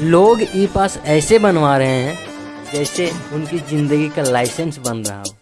लोग ई पास ऐसे बनवा रहे हैं जैसे उनकी ज़िंदगी का लाइसेंस बन रहा हो।